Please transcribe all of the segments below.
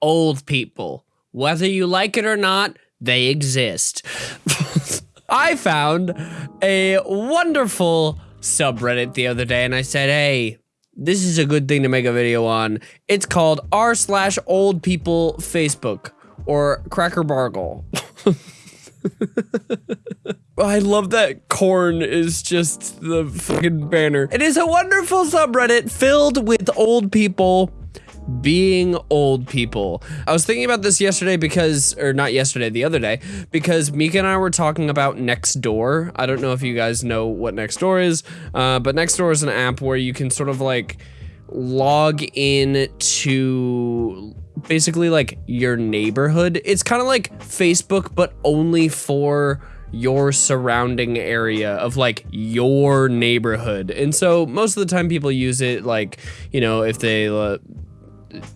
old people. Whether you like it or not, they exist. I found a wonderful subreddit the other day and I said, hey, this is a good thing to make a video on. It's called r slash old people Facebook or Cracker Barrel. I love that corn is just the fucking banner. It is a wonderful subreddit filled with old people being old people. I was thinking about this yesterday because, or not yesterday, the other day, because Mika and I were talking about Nextdoor. I don't know if you guys know what Nextdoor is, uh, but Nextdoor is an app where you can sort of like log in to basically like your neighborhood. It's kind of like Facebook, but only for your surrounding area of like your neighborhood. And so most of the time people use it like, you know, if they uh,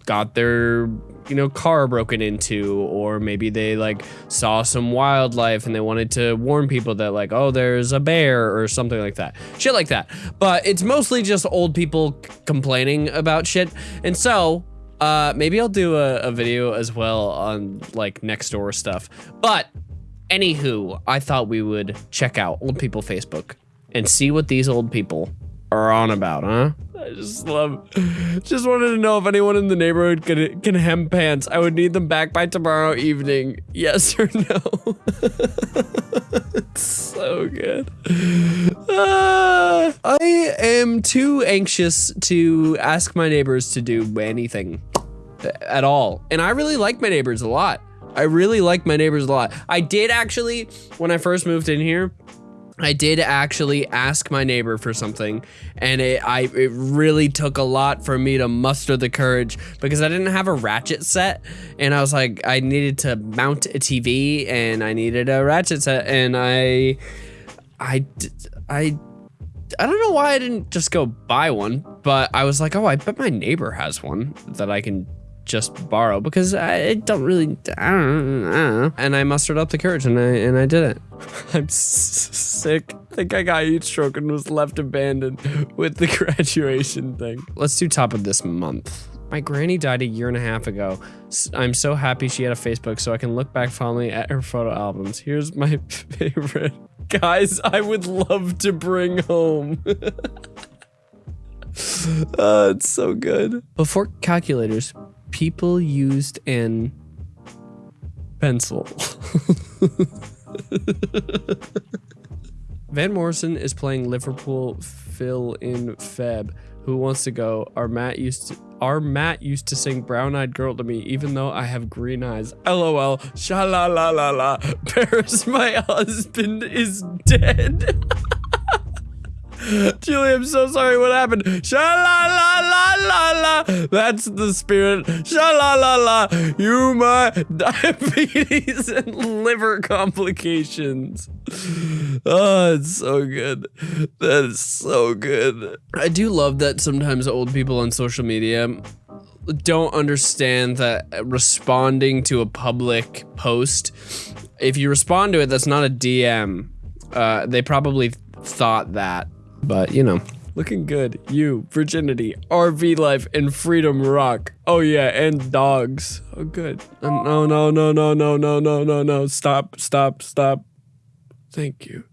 got their you know car broken into or maybe they like saw some wildlife and they wanted to warn people that like oh there's a bear or something like that. Shit like that. But it's mostly just old people complaining about shit. And so uh maybe i'll do a, a video as well on like next door stuff. But anywho i thought we would check out old people facebook and see what these old people are on about huh I just love, just wanted to know if anyone in the neighborhood can, can hem pants. I would need them back by tomorrow evening. Yes or no? it's so good. Uh, I am too anxious to ask my neighbors to do anything at all. And I really like my neighbors a lot. I really like my neighbors a lot. I did actually, when I first moved in here, I did actually ask my neighbor for something, and it I it really took a lot for me to muster the courage because I didn't have a ratchet set, and I was like I needed to mount a TV and I needed a ratchet set, and I I I I don't know why I didn't just go buy one, but I was like, oh, I bet my neighbor has one that I can just borrow because I don't really, I don't, I don't know. And I mustered up the courage and I and I did it. I'm sick. I think I got heat stroke and was left abandoned with the graduation thing. Let's do top of this month. My granny died a year and a half ago. I'm so happy she had a Facebook so I can look back fondly at her photo albums. Here's my favorite. Guys, I would love to bring home. uh, it's so good. Before calculators, people used an pencil. Van Morrison is playing Liverpool Phil in Feb. Who wants to go? Our Matt used to our Matt used to sing Brown Eyed Girl to me, even though I have green eyes. LOL. Sha la la la la. Paris, my husband is dead. Julie, I'm so sorry. What happened? Sha la la la la la. That's the spirit. Sha la la la. You my diabetes and liver complications. Oh, it's so good. That is so good. I do love that sometimes old people on social media don't understand that responding to a public post, if you respond to it, that's not a DM. Uh, they probably thought that but, you know, looking good. You, virginity, RV life, and freedom rock. Oh, yeah, and dogs. Oh, good. No, no, no, no, no, no, no, no, no. Stop, stop, stop. Thank you.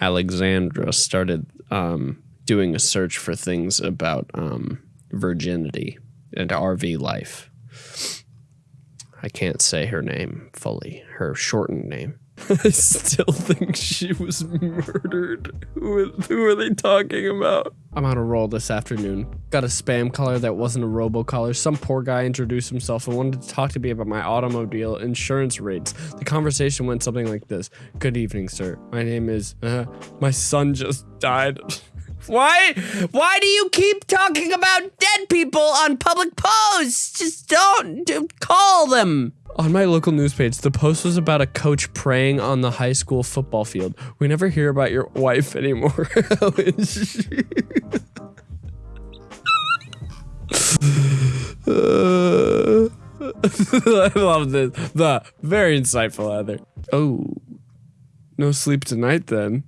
Alexandra started um, doing a search for things about um, virginity and RV life. I can't say her name fully, her shortened name. I still think she was murdered. Who, who are they talking about? I'm on a roll this afternoon. Got a spam caller that wasn't a robocaller. Some poor guy introduced himself and wanted to talk to me about my automobile insurance rates. The conversation went something like this. Good evening, sir. My name is, uh, my son just died. Why? Why do you keep talking about dead people on public posts? Just don't, don't call them. On my local news page, the post was about a coach praying on the high school football field. We never hear about your wife anymore. uh, I love this. The very insightful, Heather. Oh, no sleep tonight then.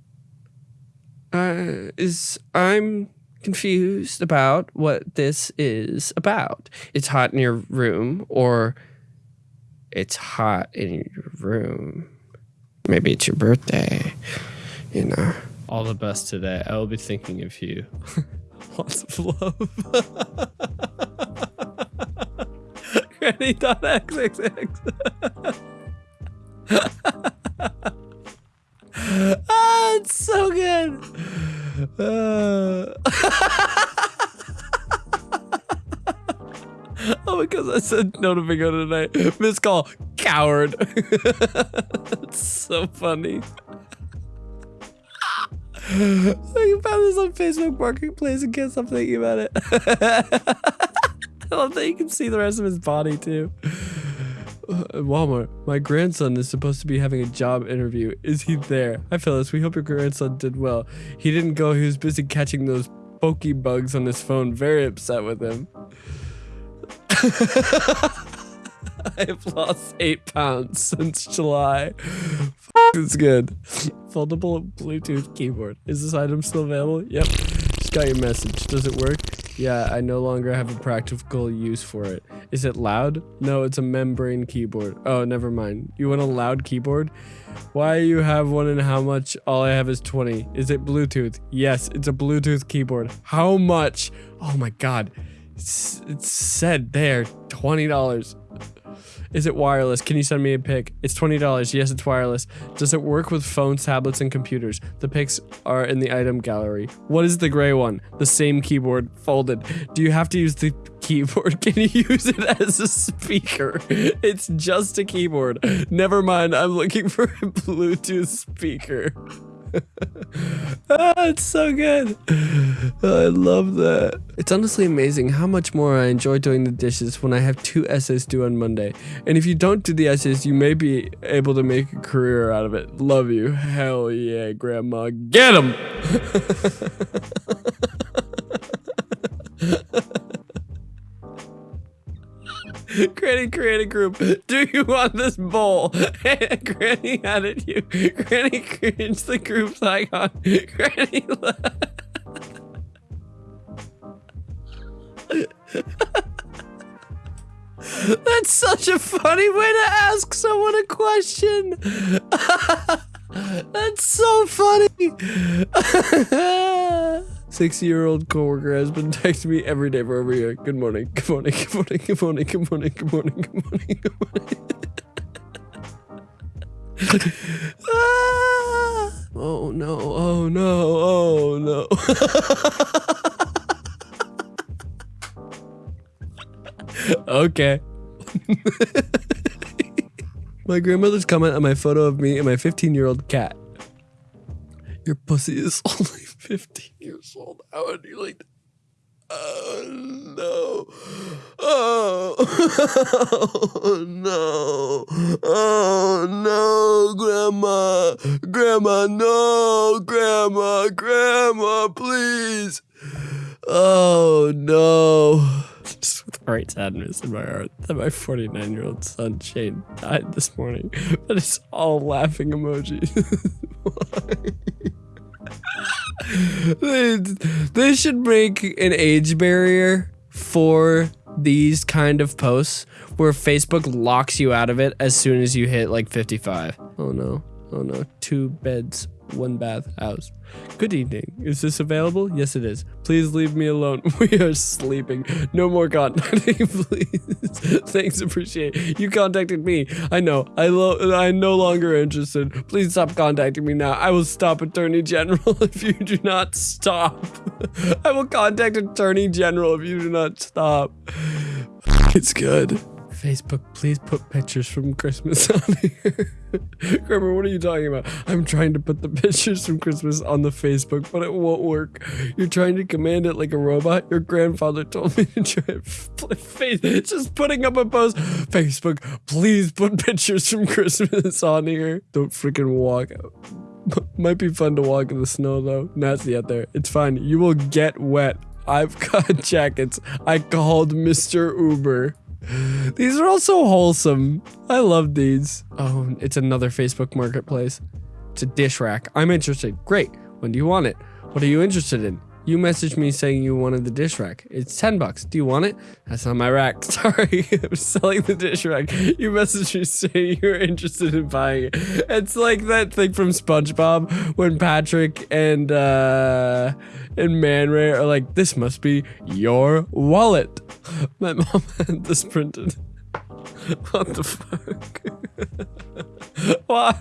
Uh, is I'm confused about what this is about. It's hot in your room, or it's hot in your room. Maybe it's your birthday. You know. All the best today. I will be thinking of you. Lots of love. Granny.xxx. said no to bingo tonight. Miss call, coward. it's so funny. I found this on Facebook Marketplace and can't stop thinking about it. I love that you can see the rest of his body too. Uh, Walmart, my grandson is supposed to be having a job interview. Is he there? Hi, Phyllis. We hope your grandson did well. He didn't go. He was busy catching those pokey bugs on his phone. Very upset with him. I've lost eight pounds since July. It's good. Foldable Bluetooth keyboard. Is this item still available? Yep. Just got your message. Does it work? Yeah, I no longer have a practical use for it. Is it loud? No, it's a membrane keyboard. Oh, never mind. You want a loud keyboard? Why you have one and how much? All I have is 20. Is it Bluetooth? Yes, it's a Bluetooth keyboard. How much? Oh my god. It's, said there, $20. Is it wireless? Can you send me a pic? It's $20. Yes, it's wireless. Does it work with phones, tablets, and computers? The pics are in the item gallery. What is the gray one? The same keyboard, folded. Do you have to use the keyboard? Can you use it as a speaker? It's just a keyboard. Never mind, I'm looking for a Bluetooth speaker. ah, it's so good. I love that. It's honestly amazing how much more I enjoy doing the dishes when I have two essays due on Monday. And if you don't do the essays, you may be able to make a career out of it. Love you. Hell yeah, Grandma. Get him! Granny create a group. Do you want this bowl? Granny added you. Granny creates the group's icon. Granny That's such a funny way to ask someone a question. That's so funny. Six-year-old coworker has been texting me every day for over a year. Good morning, good morning, good morning, good morning, good morning, good morning, good morning, good morning. ah! Oh no, oh no, oh no. Okay. my grandmother's comment on my photo of me and my 15 year old cat. Your pussy is only 15 years old. How would you like Oh no. Oh. oh no. Oh no, grandma. Grandma, no. Grandma, grandma, please. Oh no. Great sadness in my heart that my 49 year old son Shane died this morning. But it's all laughing emojis. they, they should make an age barrier for these kind of posts where Facebook locks you out of it as soon as you hit like 55. Oh no. Oh no. Two beds one bath house. Good evening. Is this available? Yes, it is. Please leave me alone. We are sleeping. No more contacting, please. Thanks, appreciate You contacted me. I know. I lo I'm no longer interested. Please stop contacting me now. I will stop Attorney General if you do not stop. I will contact Attorney General if you do not stop. It's good. Facebook, please put pictures from Christmas on here. Kramer, what are you talking about? I'm trying to put the pictures from Christmas on the Facebook, but it won't work. You're trying to command it like a robot? Your grandfather told me to try it. Just putting up a post. Facebook, please put pictures from Christmas on here. Don't freaking walk out. Might be fun to walk in the snow though. Nasty out there. It's fine. You will get wet. I've got jackets. I called Mr. Uber. These are all so wholesome. I love these. Oh, it's another Facebook marketplace. It's a dish rack. I'm interested. Great. When do you want it? What are you interested in? You messaged me saying you wanted the dish rack. It's 10 bucks. Do you want it? That's not my rack. Sorry, I'm selling the dish rack. You messaged me saying you were interested in buying it. It's like that thing from SpongeBob when Patrick and uh and Man Ray are like, this must be your wallet. My mom had this printed. What the fuck? Why?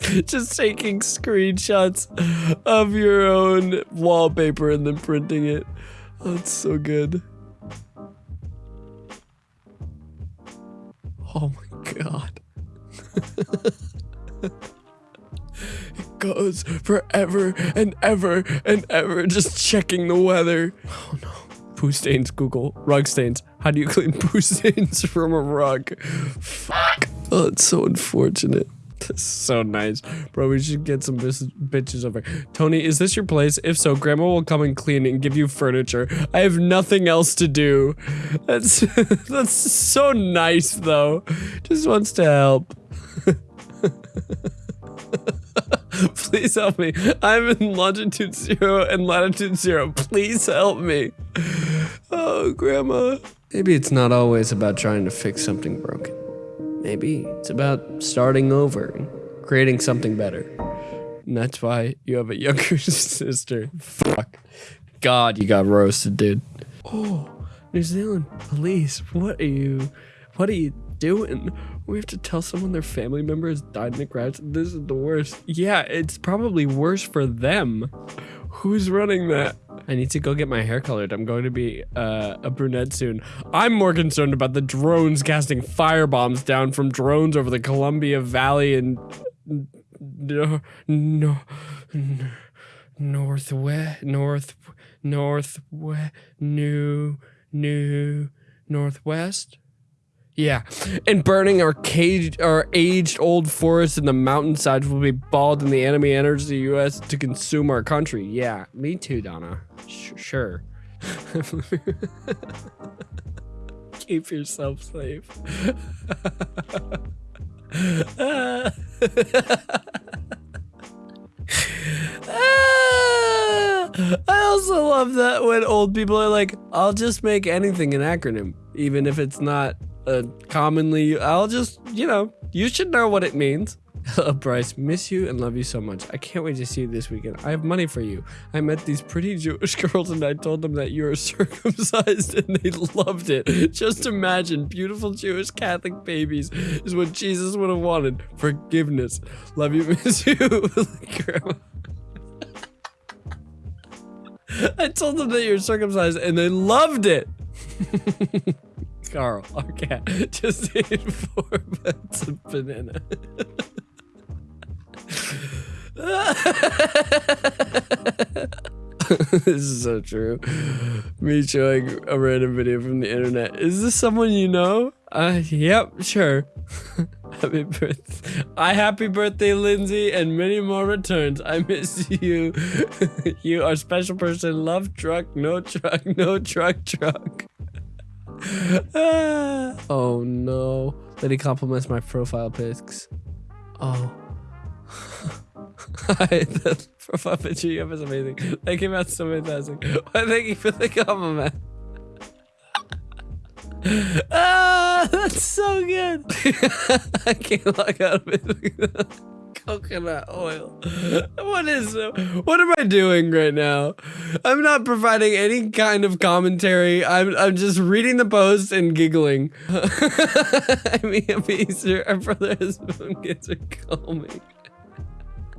Just taking screenshots of your own wallpaper and then printing it. Oh, it's so good. Oh my god. Goes forever and ever and ever just checking the weather. Oh no. Poo stains, Google. Rug stains. How do you clean poo stains from a rug? Fuck. Oh, it's so unfortunate. This is so nice. Bro, we should get some bitches over. Tony, is this your place? If so, grandma will come and clean and give you furniture. I have nothing else to do. That's that's so nice though. Just wants to help. Please help me. I'm in longitude zero and latitude zero. Please help me. Oh, grandma. Maybe it's not always about trying to fix something broken. Maybe it's about starting over and creating something better. And that's why you have a younger sister. Fuck. God, you got roasted, dude. Oh, New Zealand police. What are you what are you doing? We have to tell someone their family member has died in a crash. This is the worst. Yeah, it's probably worse for them. Who's running that? I need to go get my hair colored. I'm going to be uh, a brunette soon. I'm more concerned about the drones casting firebombs down from drones over the Columbia Valley and no, no, northwest, north, northwest, new, new, northwest. Yeah, and burning our caged, our aged old forests in the mountainsides will be balled in the enemy enters the U.S. to consume our country. Yeah, me too, Donna. Sh sure. Keep yourself safe. I also love that when old people are like, I'll just make anything an acronym, even if it's not uh, commonly. I'll just, you know, you should know what it means. Bryce, miss you and love you so much. I can't wait to see you this weekend. I have money for you. I met these pretty Jewish girls and I told them that you are circumcised and they loved it. Just imagine, beautiful Jewish Catholic babies is what Jesus would have wanted. Forgiveness. Love you, miss you. I told them that you're circumcised and they loved it. Carl, our cat, just ate four bites of banana. this is so true. Me showing a random video from the internet. Is this someone you know? Uh, yep, sure. happy birthday. I happy birthday, Lindsay, and many more returns. I miss you. you are special person. Love truck, no truck, no truck, truck. oh no. Lady compliments my profile pics. Oh. the profile picture you have is amazing. They came out so fantastic. Why thank you for the compliment. ah, that's so good. I can't log out of it. Coconut oil. What is what am I doing right now? I'm not providing any kind of commentary. I'm I'm just reading the post and giggling. I mean, Easter, our brother has kids are calming.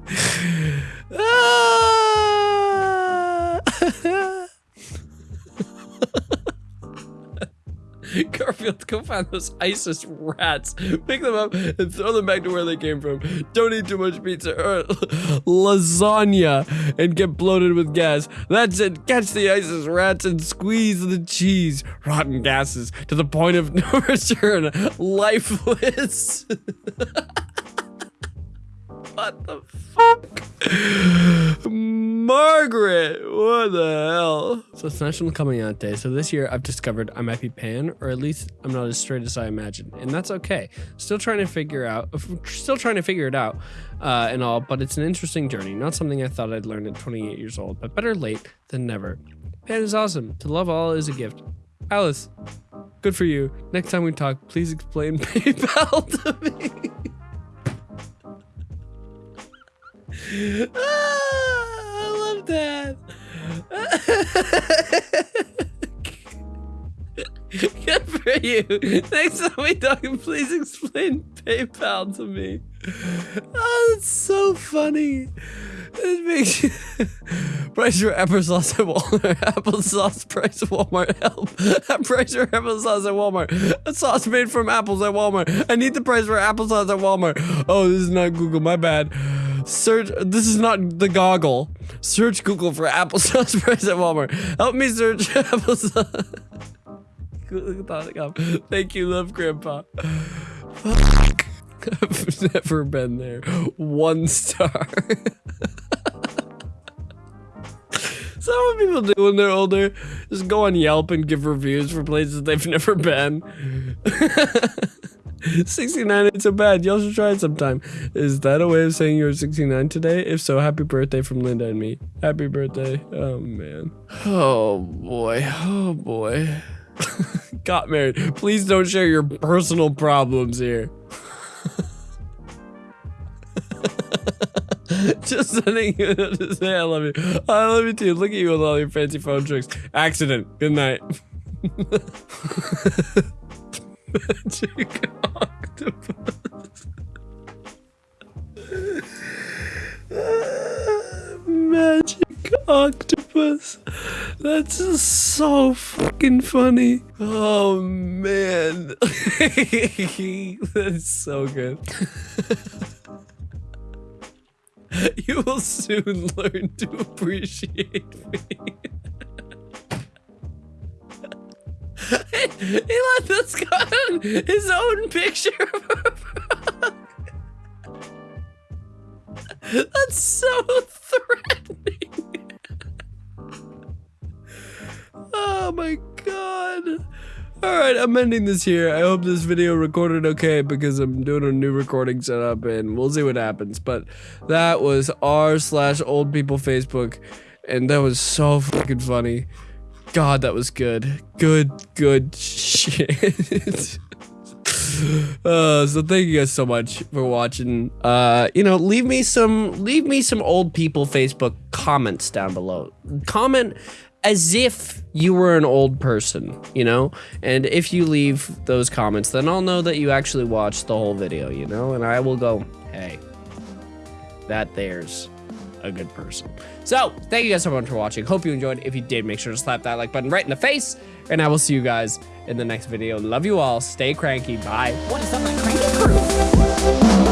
Ah! Garfield, go find those ISIS rats, pick them up, and throw them back to where they came from. Don't eat too much pizza or lasagna and get bloated with gas. That's it. Catch the ISIS rats and squeeze the cheese. Rotten gases to the point of no return. Lifeless. what the fuck? Margaret, what the hell? So it's National Coming Out Day. So this year I've discovered I might be pan, or at least I'm not as straight as I imagined, and that's okay. Still trying to figure out, still trying to figure it out, uh, and all. But it's an interesting journey. Not something I thought I'd learn at 28 years old, but better late than never. Pan is awesome. To love all is a gift. Alice, good for you. Next time we talk, please explain PayPal to me. Ah, I love that. Good for you. Next time we talk, please explain PayPal to me. Oh, that's so funny. It makes you price your applesauce at Walmart. Applesauce price at Walmart. Help. price your applesauce at Walmart. A sauce made from apples at Walmart. I need the price for applesauce at Walmart. Oh, this is not Google. My bad. Search. This is not the goggle. Search Google for applesauce price at Walmart. Help me search applesauce. Thank you, love, Grandpa. Fuck. I've never been there. One star. That what people do when they're older? Just go on Yelp and give reviews for places they've never been. 69 ain't so bad. Y'all should try it sometime. Is that a way of saying you're 69 today? If so, happy birthday from Linda and me. Happy birthday. Oh, man. Oh, boy. Oh, boy. Got married. Please don't share your personal problems here. Just sending you to say I love you. I love you too. Look at you with all your fancy phone tricks. Accident. Good night. Magic octopus. Magic octopus. That's so fucking funny. Oh man. That's so good. you will soon learn to appreciate me. he let us go his own picture That's so threatening. oh my god. Alright, I'm ending this here. I hope this video recorded okay because I'm doing a new recording setup and we'll see what happens. But that was r slash old people Facebook and that was so fucking funny. God, that was good. Good, good shit. uh, so thank you guys so much for watching. Uh, you know, leave me some, leave me some old people Facebook comments down below. Comment as if you were an old person, you know? And if you leave those comments, then I'll know that you actually watched the whole video, you know? And I will go, hey, that there's a good person. So, thank you guys so much for watching. Hope you enjoyed. If you did, make sure to slap that like button right in the face. And I will see you guys in the next video. Love you all. Stay cranky. Bye. What is up, my cranky crew?